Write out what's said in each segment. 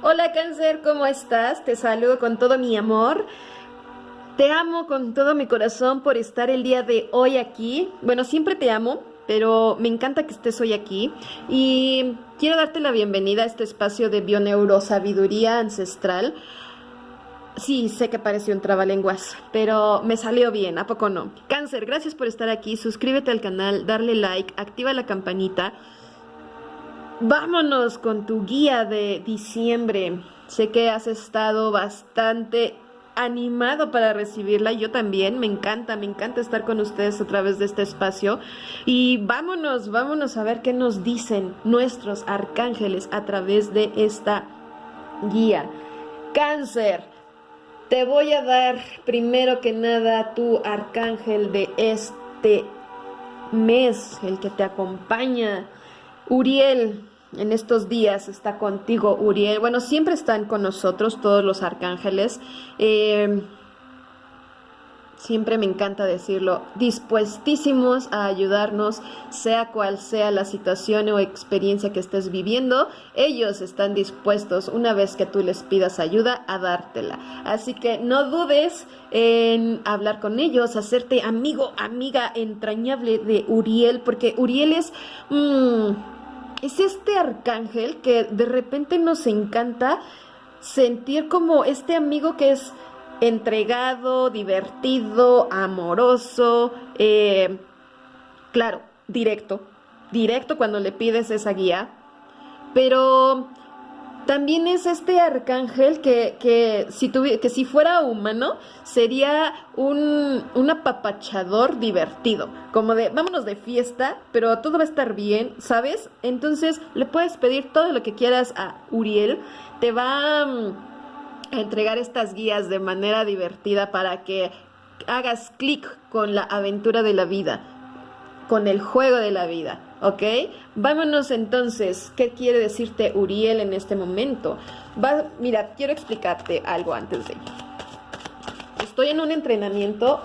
Hola cáncer, ¿cómo estás? Te saludo con todo mi amor. Te amo con todo mi corazón por estar el día de hoy aquí. Bueno, siempre te amo, pero me encanta que estés hoy aquí. Y quiero darte la bienvenida a este espacio de bioneurosabiduría ancestral. Sí, sé que pareció un trabalenguas, pero me salió bien, ¿a poco no? Cáncer, gracias por estar aquí. Suscríbete al canal, darle like, activa la campanita. Vámonos con tu guía de diciembre. Sé que has estado bastante animado para recibirla. Yo también, me encanta, me encanta estar con ustedes a través de este espacio. Y vámonos, vámonos a ver qué nos dicen nuestros arcángeles a través de esta guía. Cáncer, te voy a dar primero que nada tu arcángel de este mes, el que te acompaña. Uriel, en estos días está contigo Uriel. Bueno, siempre están con nosotros todos los arcángeles. Eh, siempre me encanta decirlo, dispuestísimos a ayudarnos, sea cual sea la situación o experiencia que estés viviendo, ellos están dispuestos, una vez que tú les pidas ayuda, a dártela. Así que no dudes en hablar con ellos, hacerte amigo, amiga entrañable de Uriel, porque Uriel es... Mm, es este arcángel que de repente nos encanta sentir como este amigo que es entregado, divertido, amoroso, eh, claro, directo, directo cuando le pides esa guía, pero también es este arcángel que, que, si, que si fuera humano sería un, un, apapachador divertido, como de vámonos de fiesta, pero todo va a estar bien, ¿sabes? Entonces le puedes pedir todo lo que quieras a Uriel, te va mm, a entregar estas guías de manera divertida para que hagas clic con la aventura de la vida, con el juego de la vida. ¿ok? Vámonos entonces, ¿qué quiere decirte Uriel en este momento? Mira, quiero explicarte algo antes de. Estoy en un entrenamiento,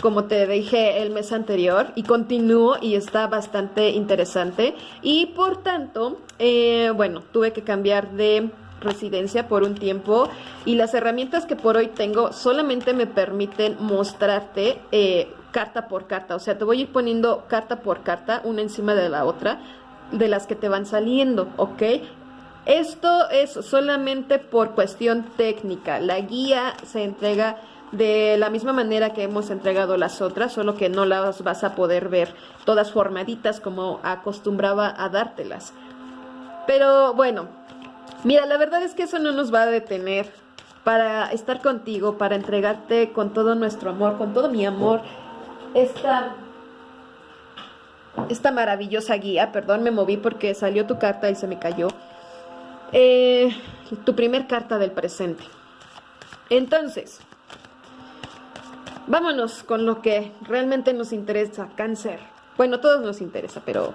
como te dije el mes anterior, y continúo y está bastante interesante. Y por tanto, eh, bueno, tuve que cambiar de residencia por un tiempo y las herramientas que por hoy tengo solamente me permiten mostrarte eh, carta por carta. O sea, te voy a ir poniendo carta por carta, una encima de la otra, de las que te van saliendo, ¿ok? Esto es solamente por cuestión técnica. La guía se entrega de la misma manera que hemos entregado las otras, solo que no las vas a poder ver todas formaditas como acostumbraba a dártelas. Pero bueno, mira, la verdad es que eso no nos va a detener para estar contigo, para entregarte con todo nuestro amor, con todo mi amor esta, esta maravillosa guía. Perdón, me moví porque salió tu carta y se me cayó. Eh, tu primer carta del presente. Entonces, vámonos con lo que realmente nos interesa, cáncer. Bueno, todos nos interesa, pero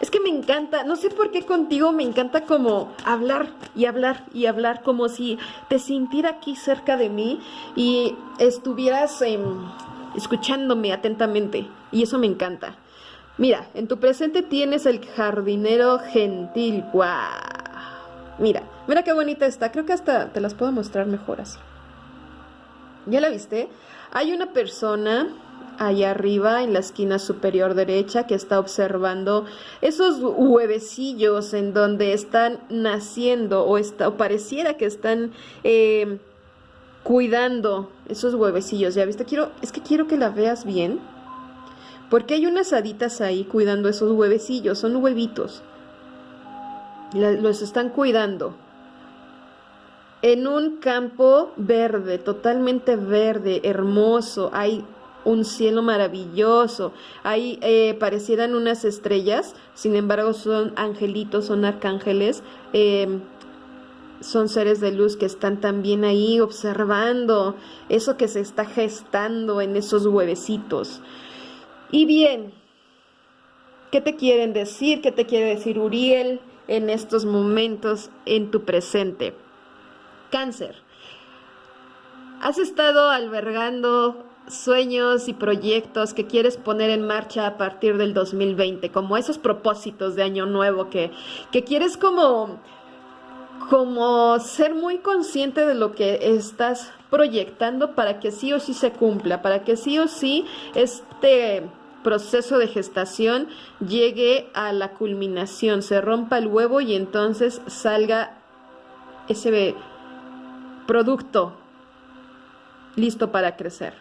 es que me encanta, no sé por qué contigo me encanta como hablar y hablar y hablar, como si te sintiera aquí cerca de mí y estuvieras en escuchándome atentamente, y eso me encanta. Mira, en tu presente tienes el jardinero gentil. ¡Guau! Mira, mira qué bonita está. Creo que hasta te las puedo mostrar mejor así. ¿Ya la viste? Hay una persona allá arriba en la esquina superior derecha que está observando esos huevecillos en donde están naciendo o, está, o pareciera que están eh, cuidando esos huevecillos, ¿ya viste? Quiero, es que quiero que la veas bien, porque hay unas haditas ahí cuidando esos huevecillos, son huevitos. los están cuidando. En un campo verde, totalmente verde, hermoso, hay un cielo maravilloso, ahí eh, parecieran unas estrellas, sin embargo son angelitos, son arcángeles, eh, son seres de luz que están también ahí observando eso que se está gestando en esos huevecitos. Y bien, ¿qué te quieren decir? ¿Qué te quiere decir Uriel en estos momentos en tu presente? Cáncer. Has estado albergando sueños y proyectos que quieres poner en marcha a partir del 2020, como esos propósitos de año nuevo que, que quieres como como ser muy consciente de lo que estás proyectando para que sí o sí se cumpla, para que sí o sí este proceso de gestación llegue a la culminación, se rompa el huevo y entonces salga ese producto listo para crecer.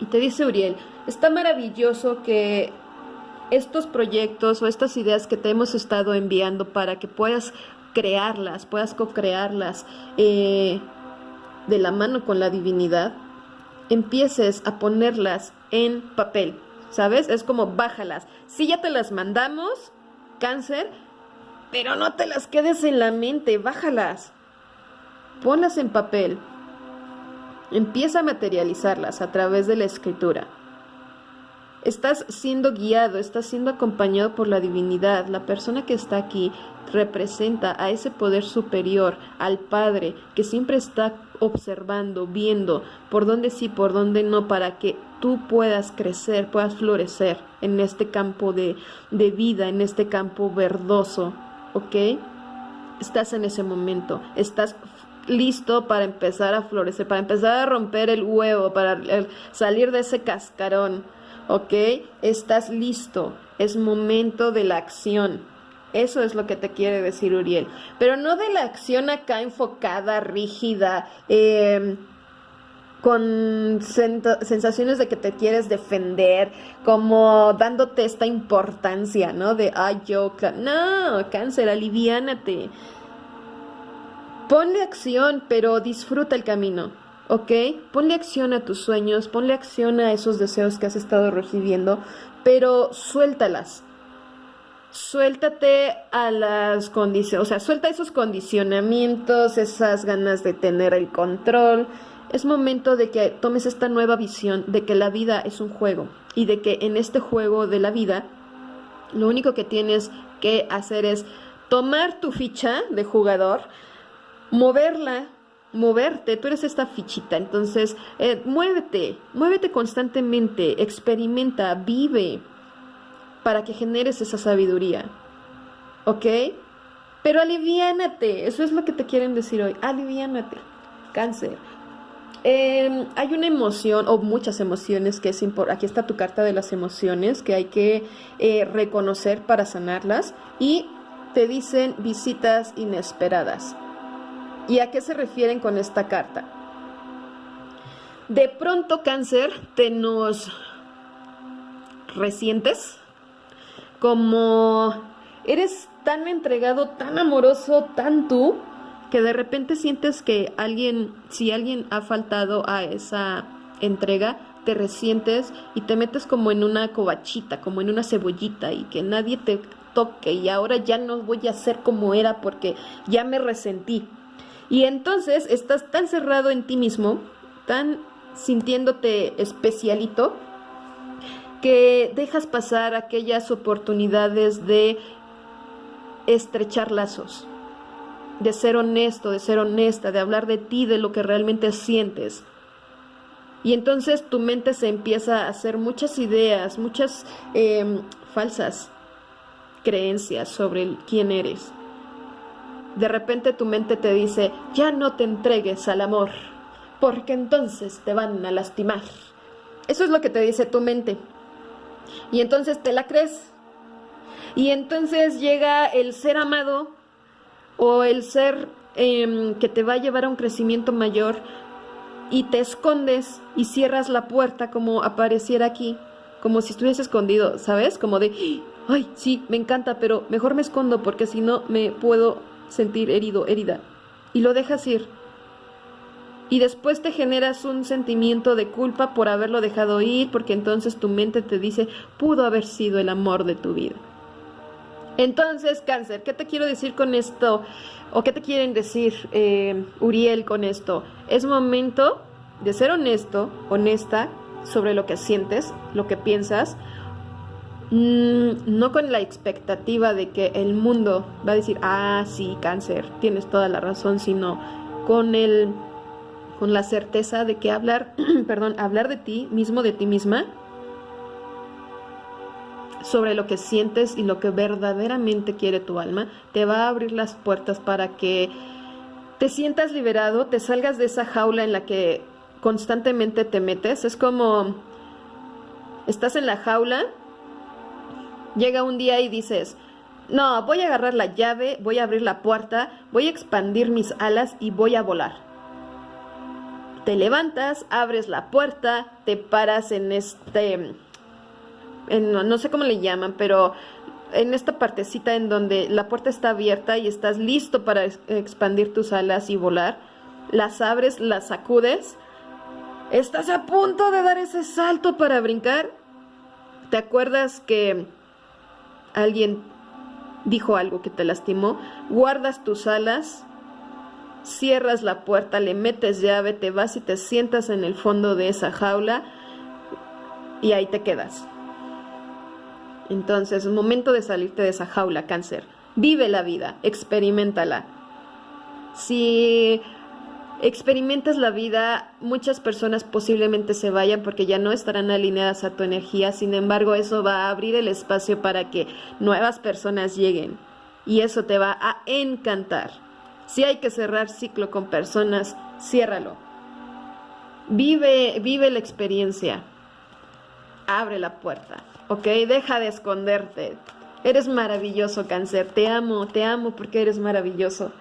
Y te dice Uriel, está maravilloso que estos proyectos o estas ideas que te hemos estado enviando para que puedas crearlas, puedas co-crearlas eh, de la mano con la divinidad, empieces a ponerlas en papel, ¿sabes? Es como bájalas. Si ya te las mandamos, cáncer, pero no te las quedes en la mente, bájalas. Ponlas en papel. Empieza a materializarlas a través de la escritura. Estás siendo guiado, estás siendo acompañado por la divinidad. La persona que está aquí representa a ese poder superior, al Padre, que siempre está observando, viendo por dónde sí, por dónde no, para que tú puedas crecer, puedas florecer en este campo de, de vida, en este campo verdoso, ¿ok? Estás en ese momento, estás listo para empezar a florecer, para empezar a romper el huevo, para salir de ese cascarón, ¿ok? Estás listo, es momento de la acción. Eso es lo que te quiere decir Uriel. Pero no de la acción acá enfocada, rígida, em, con sensaciones de que te quieres defender, como dándote esta importancia, ¿no? De, ay, yo, no, cáncer, aliviánate. Ponle acción, pero disfruta el camino, ¿ok? Ponle acción a tus sueños, ponle acción a esos deseos que has estado recibiendo, pero suéltalas. Suéltate a las condiciones, o sea, suelta esos condicionamientos, esas ganas de tener el control. Es momento de que tomes esta nueva visión de que la vida es un juego y de que en este juego de la vida lo único que tienes que hacer es tomar tu ficha de jugador, moverla, moverte, tú eres esta fichita, entonces eh, muévete, muévete constantemente, experimenta, vive para que generes esa sabiduría, ¿ok? Pero aliviánate, eso es lo que te quieren decir hoy, aliviánate, cáncer. Em, hay una emoción o muchas emociones que es importante, aquí está tu carta de las emociones que hay que eh, reconocer para sanarlas y te dicen visitas inesperadas. ¿Y a qué se refieren con esta carta? De pronto, cáncer, te nos resientes como eres tan entregado, tan amoroso, tan tú, que de repente sientes que alguien, si alguien ha faltado a esa entrega, te resientes y te metes como en una covachita, como en una cebollita y que nadie te toque y ahora ya no voy a ser como era porque ya me resentí. Y entonces estás tan cerrado en ti mismo, tan sintiéndote especialito, que dejas pasar aquellas oportunidades de estrechar lazos, de ser honesto, de ser honesta, de hablar de ti, de lo que realmente sientes. Y entonces tu mente se empieza a hacer muchas ideas, muchas em, falsas creencias sobre quién eres de repente tu mente te dice, ya no te entregues al amor, porque entonces te van a lastimar. Eso es lo que te dice tu mente. Y entonces te la crees. Y entonces llega el ser amado o el ser em, que te va a llevar a un crecimiento mayor y te escondes y cierras la puerta como apareciera aquí, como si estuviese escondido, ¿sabes? Como de, ay, sí, me encanta, pero mejor me escondo porque si no me puedo sentir herido, herida, y lo dejas ir. Y después te generas un sentimiento de culpa por haberlo dejado ir, porque entonces tu mente te dice, pudo haber sido el amor de tu vida. Entonces, cáncer, ¿qué te quiero decir con esto? ¿O qué te quieren decir, eh, Uriel, con esto? Es momento de ser honesto, honesta sobre lo que sientes, lo que piensas, no con la expectativa de que el mundo va a decir, ah, sí, cáncer, tienes toda la razón, sino con el con la certeza de que hablar, perdón, hablar de ti mismo, de ti misma, sobre lo que sientes y lo que verdaderamente quiere tu alma, te va a abrir las puertas para que te sientas liberado, te salgas de esa jaula en la que constantemente te metes. Es como estás en la jaula, llega un día y dices, no, voy a agarrar la llave, voy a abrir la puerta, voy a expandir mis alas y voy a volar. Te levantas, abres la puerta, te paras en este no sé cómo le llaman, pero en esta partecita en donde la puerta está abierta y estás listo para expandir tus alas y volar, las abres, las sacudes, estás a punto de dar ese salto para brincar. ¿Te acuerdas que alguien dijo algo que te lastimó? Guardas tus alas, cierras la puerta, le metes llave, te vas y te sientas en el fondo de esa jaula y ahí te quedas. Entonces, es momento de salirte de esa jaula, cáncer. Vive la vida, experimentala. Si experimentas la vida, muchas personas posiblemente se vayan porque ya no estarán alineadas a tu energía. Sin embargo, eso va a abrir el espacio para que nuevas personas lleguen. Y eso te va a encantar. Si hay que cerrar ciclo con personas, ciérralo. Vive, vive la experiencia. Abre la puerta. ¿ok? Deja de esconderte. Eres maravilloso, cáncer. Te amo, te amo porque eres maravilloso.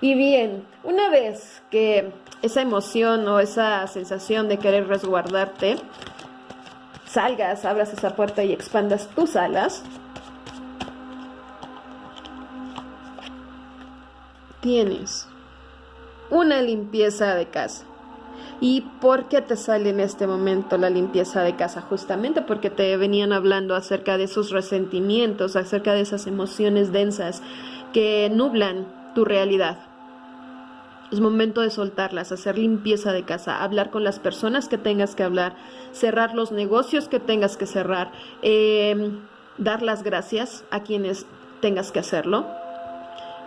Y bien, una vez que esa emoción o esa sensación de querer resguardarte, salgas, abras esa puerta y expandas tus alas, tienes una limpieza de casa. ¿Y por qué te sale en este momento la limpieza de casa? Justamente porque te venían hablando acerca de esos resentimientos, acerca de esas emociones densas que nublan tu realidad. Es momento de soltarlas, hacer limpieza de casa, hablar con las personas que tengas que hablar, cerrar los negocios que tengas que cerrar, em, dar las gracias a quienes tengas que hacerlo,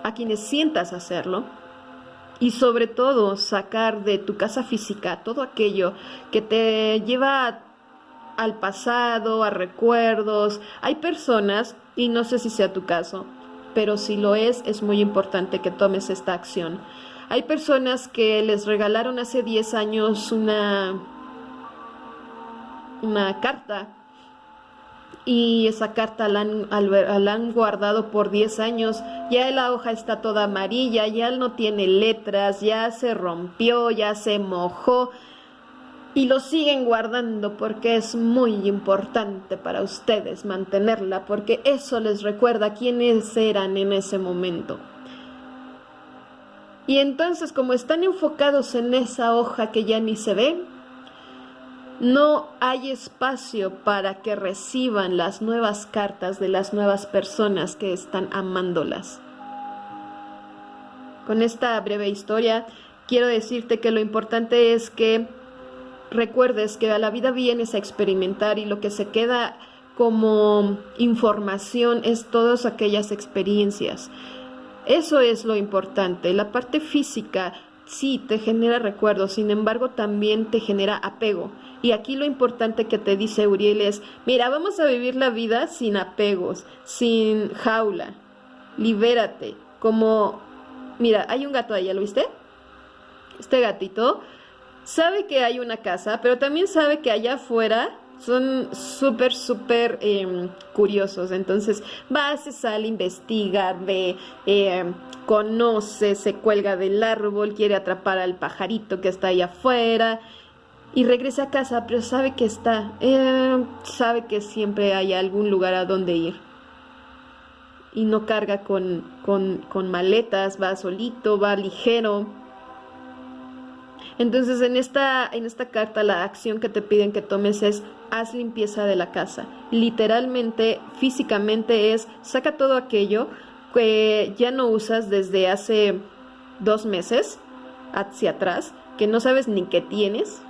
a quienes sientas hacerlo y sobre todo sacar de tu casa física todo aquello que te lleva al pasado, a recuerdos. Hay personas, y no sé si sea tu caso, pero si lo es, es muy importante que tomes esta acción. Hay personas que les regalaron hace 10 años una, una carta y esa carta la han, guardado por 10 años, ya la hoja está toda amarilla, ya no tiene letras, ya se rompió, ya se mojó y lo siguen guardando porque es muy importante para ustedes mantenerla, porque eso les recuerda quiénes eran en ese momento. Y entonces como están enfocados en esa hoja que ya ni se ve, no hay espacio para que reciban las nuevas cartas de las nuevas personas que están amándolas. Con esta breve historia quiero decirte que lo importante es que recuerdes que a la vida vienes a experimentar y lo que se queda como información es todas aquellas experiencias. Eso es lo importante. La parte física sí te genera recuerdos, sin embargo también te genera apego. Y aquí lo importante que te dice Uriel es, mira, vamos a vivir la vida sin apegos, sin jaula. Libérate. Como, mira, hay un gato ahí, ¿lo viste? Este gatito sabe que hay una casa, pero también sabe que allá afuera son súper, súper em, curiosos. Entonces va, se sale, investiga, ve, em, conoce, se cuelga del árbol, quiere atrapar al pajarito que está ahí afuera y regresa a casa, pero sabe que está, eh, sabe que siempre hay algún lugar a donde ir. Y no carga con, con, maletas, va solito, va ligero. Entonces en esta, en esta carta la acción que te piden que tomes es haz limpieza de la casa. Literalmente, físicamente es saca todo aquello que ya no usas desde hace dos meses hacia atrás, que no sabes ni qué tienes,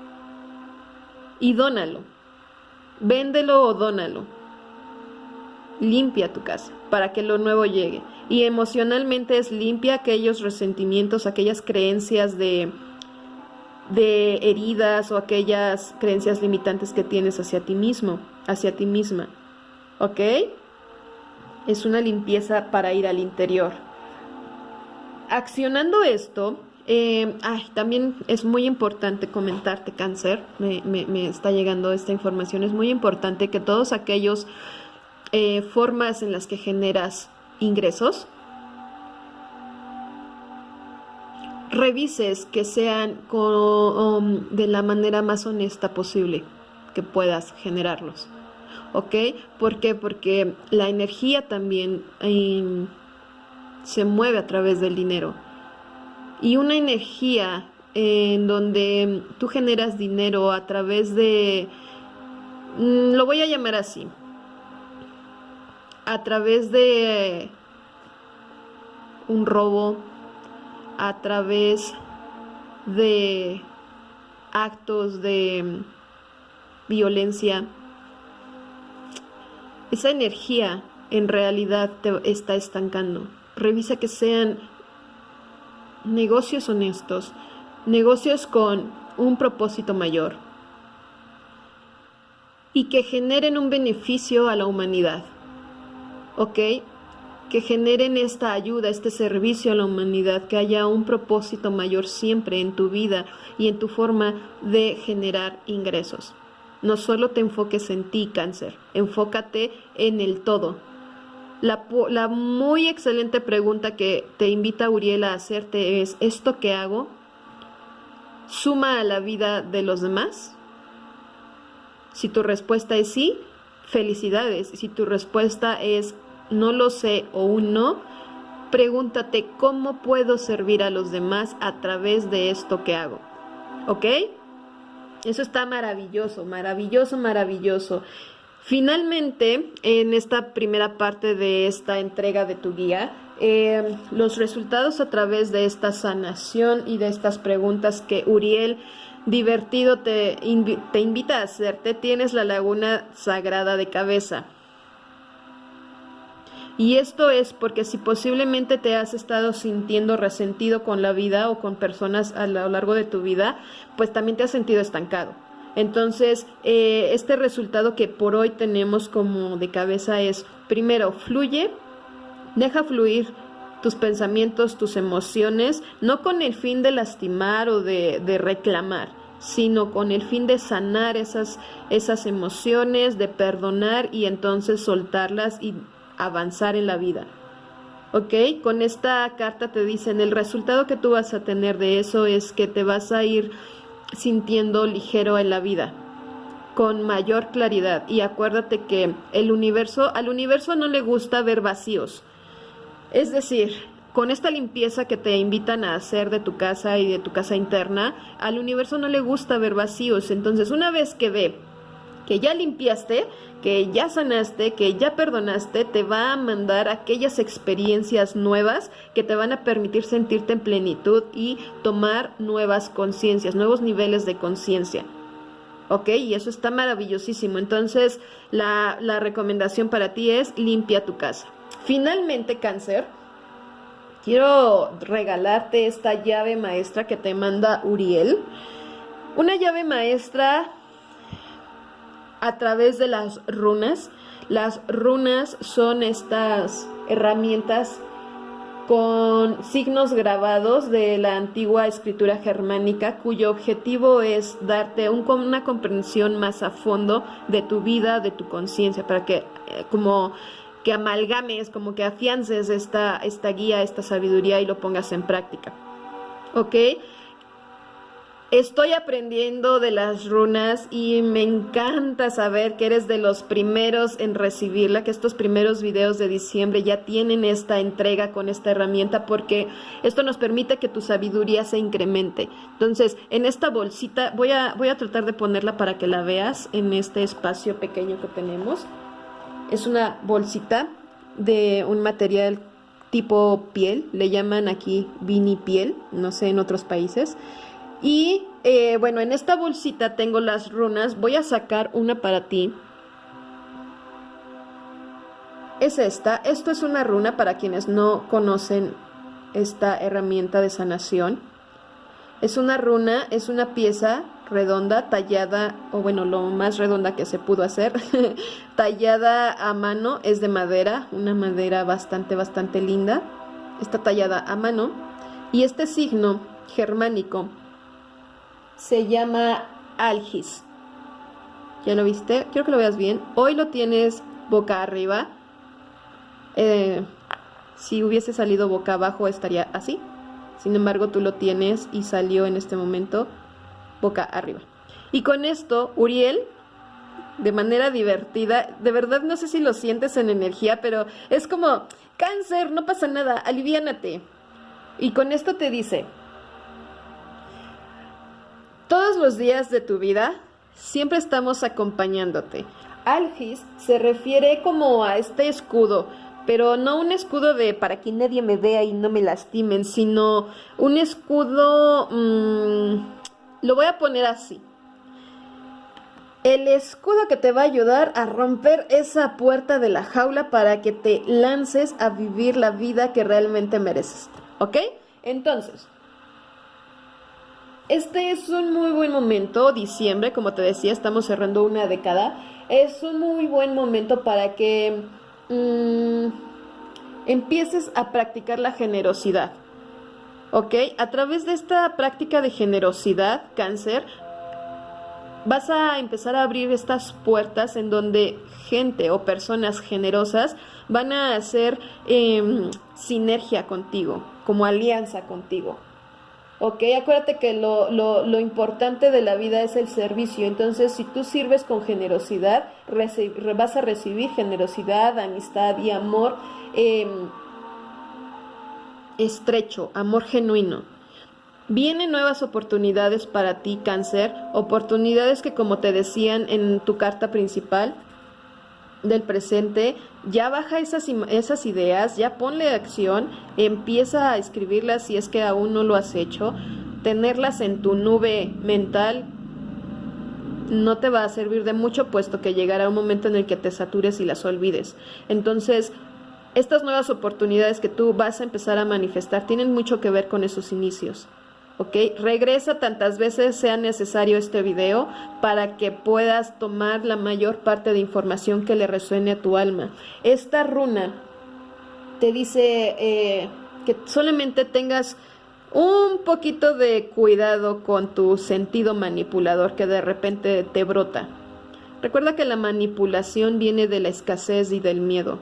y dónalo. Véndelo o dónalo. Limpia tu casa para que lo nuevo llegue. Y emocionalmente es limpia aquellos resentimientos, aquellas creencias de, de heridas o aquellas creencias limitantes que tienes hacia ti mismo, hacia ti misma. ¿Ok? Es una limpieza para ir al interior. Accionando esto, eh, también es muy importante comentarte, cáncer, me, me, está llegando esta información, es muy importante que todos aquellos eh, formas en las que generas ingresos, revises que sean um, de la manera más honesta posible que puedas generarlos. ¿Ok? ¿Por qué? Porque la energía también em, se mueve a través del dinero. Y una energía en donde tú generas dinero a través de, mm, lo voy a llamar así, a través de un robo, a través de actos de violencia, esa energía en realidad te está estancando. Revisa que sean negocios honestos, negocios con un propósito mayor y que generen un beneficio a la humanidad. ¿Ok? Que generen esta ayuda, este servicio a la humanidad, que haya un propósito mayor siempre en tu vida y en tu forma de generar ingresos. No solo te enfoques en ti, cáncer, enfócate en el todo, la, muy excelente pregunta que te invita Uriel a hacerte es, ¿esto que hago suma a la vida de los demás? Si tu respuesta es sí, felicidades. Si tu respuesta es no lo sé o no, pregúntate cómo puedo servir a los demás a través de esto que hago. ¿Ok? Eso está maravilloso, maravilloso, maravilloso. Finalmente, en esta primera parte de esta entrega de tu guía, eh, los resultados a través de esta sanación y de estas preguntas que Uriel divertido te, te invita a hacerte, tienes la laguna sagrada de cabeza. Y esto es porque si posiblemente te has estado sintiendo resentido con la vida o con personas a lo largo de tu vida, pues también te has sentido estancado. Entonces, eh, este resultado que por hoy tenemos como de cabeza es, primero, fluye, deja fluir tus pensamientos, tus emociones, no con el fin de lastimar o de, de reclamar, sino con el fin de sanar esas, esas emociones, de perdonar y entonces soltarlas y avanzar en la vida. ¿Ok? Con esta carta te dicen, el resultado que tú vas a tener de eso es que te vas a ir sintiendo ligero en la vida con mayor claridad y acuérdate que el universo al universo no le gusta ver vacíos es decir con esta limpieza que te invitan a hacer de tu casa y de tu casa interna al universo no le gusta ver vacíos entonces una vez que ve que ya limpiaste, que ya sanaste, que ya perdonaste, te va a mandar aquellas experiencias nuevas que te van a permitir sentirte en plenitud y tomar nuevas conciencias, nuevos niveles de conciencia. ¿Ok? Y eso está maravillosísimo. Entonces, la, la recomendación para ti es limpia tu casa. Finalmente, cáncer, quiero regalarte esta llave maestra que te manda Uriel. Una llave maestra a través de las runas. Las runas son estas herramientas con signos grabados de la antigua escritura germánica cuyo objetivo es darte una comprensión más a fondo de tu vida, de tu conciencia, para que eh, como que amalgames, como que afiances esta, esta guía, esta sabiduría y lo pongas en práctica. ¿Ok? Estoy aprendiendo de las runas y me encanta saber que eres de los primeros en recibirla, que estos primeros videos de diciembre ya tienen esta entrega con esta herramienta porque esto nos permite que tu sabiduría se incremente. Entonces, en esta bolsita, voy a, voy a tratar de ponerla para que la veas en este espacio pequeño que tenemos. Es una bolsita de un material tipo piel, le llaman aquí vini piel, no sé en otros países. Y eh, bueno, en esta bolsita tengo las runas. Voy a sacar una para ti. Es esta. Esto es una runa para quienes no conocen esta herramienta de sanación. Es una runa, es una pieza redonda, tallada, o bueno, lo más redonda que se pudo hacer, tallada a mano, es de madera, una madera bastante, bastante linda, está tallada a mano, y este signo germánico se llama algis. ¿Ya lo viste? Quiero que lo veas bien. Hoy lo tienes boca arriba. Eh, si hubiese salido boca abajo estaría así. Sin embargo, tú lo tienes y salió en este momento boca arriba. Y con esto, Uriel, de manera divertida, de verdad no sé si lo sientes en energía, pero es como, cáncer, no pasa nada, aliviánate. Y con esto te dice, todos los días de tu vida siempre estamos acompañándote. Algis se refiere como a este escudo, pero no un escudo de para que nadie me vea y no me lastimen, sino un escudo, mm, lo voy a poner así. El escudo que te va a ayudar a romper esa puerta de la jaula para que te lances a vivir la vida que realmente mereces. ¿Ok? Entonces, este es un muy buen momento, diciembre, como te decía, estamos cerrando una década. Es un muy buen momento para que Mm, empieces a practicar la generosidad. ¿Ok? A través de esta práctica de generosidad, cáncer, vas a empezar a abrir estas puertas en donde gente o personas generosas van a hacer em, sinergia contigo, como alianza contigo. ¿Ok? Acuérdate que lo, lo, importante de la vida es el servicio, entonces si tú sirves con generosidad, vas a recibir generosidad, amistad y amor em, estrecho, amor genuino. Vienen nuevas oportunidades para ti, cáncer, oportunidades que como te decían en tu carta principal, del presente, ya baja esas, esas ideas, ya ponle acción, empieza a escribirlas si es que aún no lo has hecho, tenerlas en tu nube mental no te va a servir de mucho puesto que llegará un momento en el que te satures y las olvides. Entonces, estas nuevas oportunidades que tú vas a empezar a manifestar tienen mucho que ver con esos inicios. Regresa tantas veces sea necesario este video para que puedas tomar la mayor parte de información que le resuene a tu alma. Esta runa te dice eh, que solamente tengas un poquito de cuidado con tu sentido manipulador que de repente te brota. Recuerda que la manipulación viene de la escasez y del miedo.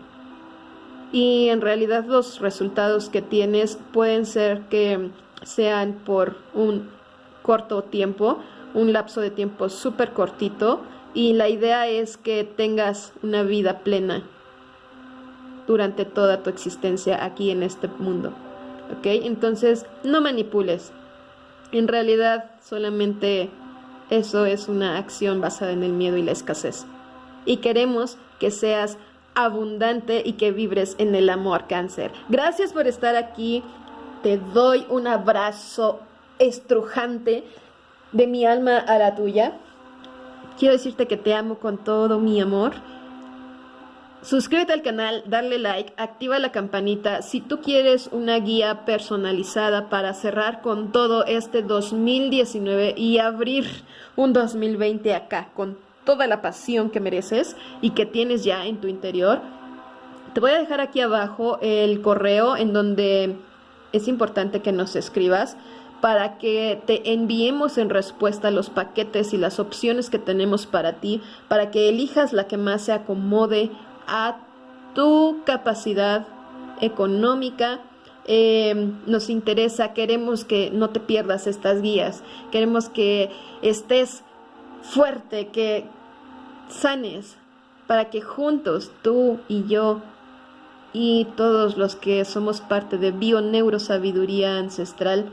Y en realidad los resultados que tienes pueden ser que sean por un corto tiempo, un lapso de tiempo súper cortito y la idea es que tengas una vida plena durante toda tu existencia aquí en este mundo. ¿Ok? Entonces, no manipules. En realidad, solamente eso es una acción basada en el miedo y la escasez. Y queremos que seas abundante y que vibres en el amor cáncer. Gracias por estar aquí te doy un abrazo estrujante de mi alma a la tuya. Quiero decirte que te amo con todo mi amor. Suscríbete al canal, darle like, activa la campanita. Si tú quieres una guía personalizada para cerrar con todo este 2019 y abrir un 2020 acá con toda la pasión que mereces y que tienes ya en tu interior, te voy a dejar aquí abajo el correo en donde es importante que nos escribas para que te enviemos en respuesta los paquetes y las opciones que tenemos para ti, para que elijas la que más se acomode a tu capacidad económica. Em, nos interesa, queremos que no te pierdas estas guías, queremos que estés fuerte, que sanes, para que juntos tú y yo y todos los que somos parte de Bioneurosabiduría Ancestral,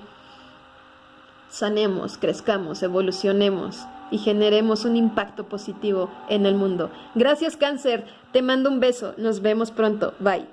sanemos, crezcamos, evolucionemos y generemos un impacto positivo en el mundo. Gracias cáncer, te mando un beso, nos vemos pronto, bye.